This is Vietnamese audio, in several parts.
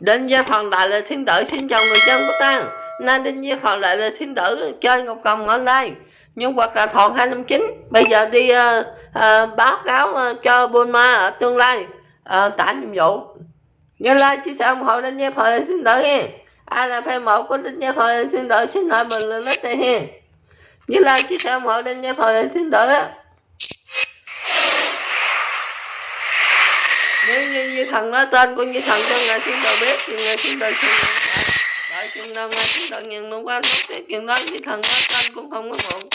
Đinh Gia Phần Đại là Thiên Tử xin chào người dân của ta. Nay Đinh Gia Phần Đại là Thiên Tử chơi Ngọc Cầm online. Nhưng hoặc là thòn 259 Bây giờ đi uh, uh, báo cáo uh, cho Bulma ở tương lai. Uh, tả nhiệm vụ. Như like chia sẻ ủng hộ Đinh Gia Thần Thiên Tử nha Ai là fan một của Đinh Gia Thần Thiên Tử xin hỏi bình luận lít đây ha Như like chia sẻ ủng hộ Đinh Gia Thần Thiên Tử á nếu như, như thần nói tên của như thần cho ngài thiên đạo biết thì ngài thiên đạo sẽ đợi chừng nào ngài thiên đạo nhận luôn qua lúc cái chuyện đó như thần nói tên cũng không có muộn.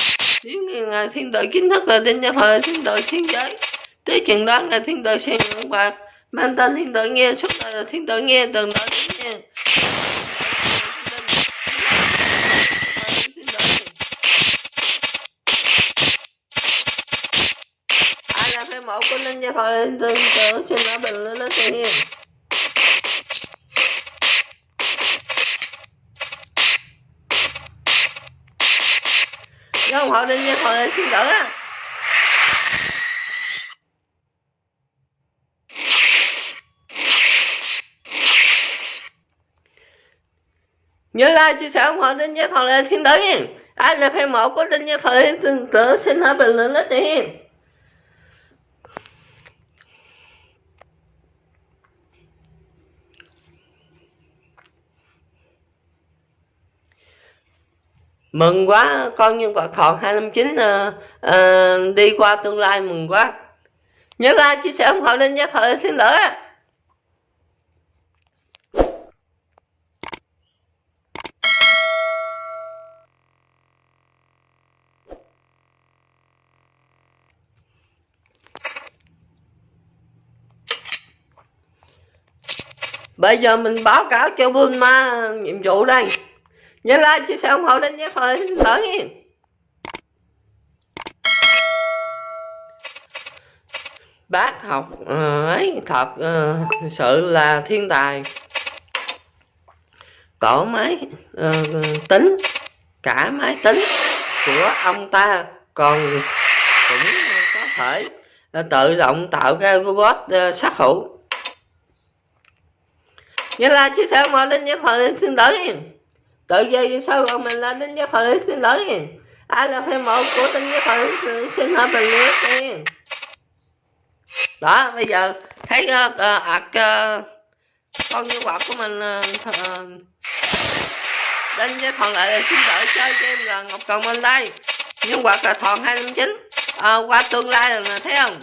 Nếu như ngài thiên đạo chính thức là đến gia thời thiên đạo thiên giới tới chừng đó ngài thiên đạo sẽ nhận bạc mang tên thiên đạo nghe suốt đời là thiên đạo nghe từng đó đến nha mẫu của linh tớ trên lá bình lớn lớn tự nhớ không họ linh gia thoại thiên tử á nhớ like chia sẻ ủng hộ linh gia Lê thiên tử nha ai là fan mẫu của linh gia Lê Thiên Tử, xin hãy bình luận nó đi mừng quá con nhân vật thọ 259 uh, uh, đi qua tương lai mừng quá. Nhớ like chia sẻ ủng hộ lên nhé thời xin lỗi bây giờ mình báo cáo cho Bulma nhiệm vụ đây nhớ like chia sẻ ủng hộ đến nhé. Thôi lỡ nghe. Bác học uh, ấy thật uh, sự là thiên tài. Cổ máy uh, tính cả máy tính của ông ta còn cũng có thể uh, tự động tạo ra robot uh, sát thủ nhớ like chia sẻ ủng hộ đến nhé. Thôi xin lỗi tự dây sao còn mình là tin giác thời xin lỗi ai là fan một của tin giác thời xin hỏi bình luận đi đó bây giờ thấy uh, uh, uh, con như quạt của mình uh, đến với thuận lại là xin lỗi chơi game là ngọc cầu mình đây. Nhưng quạt là thuận 259 à, ờ, qua tương lai là thấy không?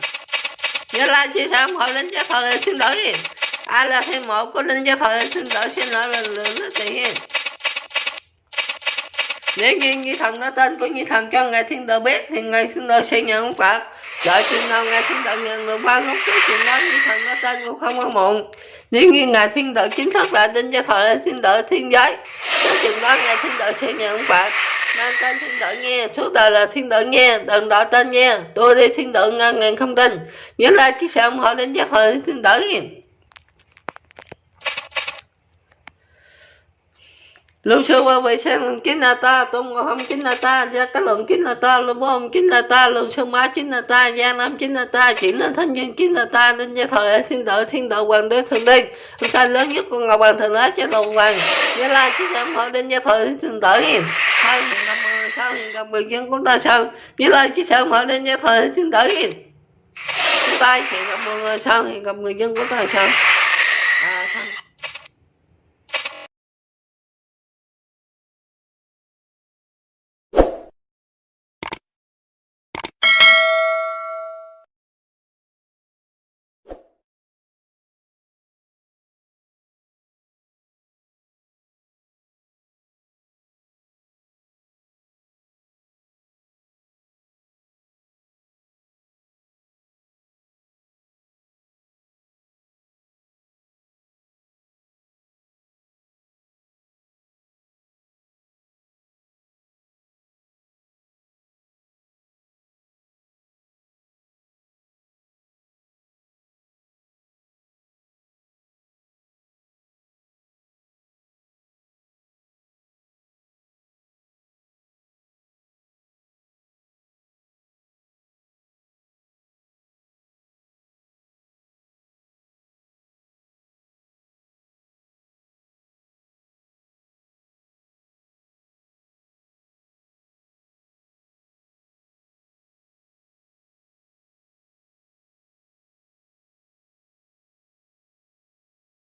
Nhớ like chia sẻ ủng hộ đến với thòn lại xin lỗi ai là fan một của linh với lại xin lỗi xin lỗi là lượng nó tiền nếu như như thần nó tên của như thần cho ngài thiên tử biết thì ngài thiên tử sẽ nhận ông Phật đợi chừng nào ngài thiên tử nhận được ba lúc cái chuyện đó như thần nó tên cũng không có muộn nếu như ngài thiên tử chính thức là tin cho thời là thiên tử thiên giới tới chừng đó ngài thiên tử sẽ nhận ông Phật mang tên thiên tử nghe suốt đời là thiên tử nghe đừng đợi tên nghe tôi đi thiên tử ngàn ngàn không tin nhớ lại cái sự ủng hộ đến cho thời thiên tử nghe lưu sư qua vệ sen chính là ta, tôn không chính là ta, gia cái lượng chính là ta lưu bom chính là ta lưu sư má chính là ta, gia nam chính là ta, chỉ nên thanh nhân chính là ta, nên gia thọ lễ thiên đạo thiên đạo hoàng đế thượng đế. Ta lớn nhất của ngọc hoàng thượng đế cho đầu hoàng, gia la chính là họ đến gia thọ lễ thiên đạo hiền hai nghìn năm mươi sao hiện gặp người dân của ta sao? Gia la chính là họ đến gia thọ lễ thiên đạo hiền chúng ta hiện gặp người sao hiện gặp người dân của ta sao?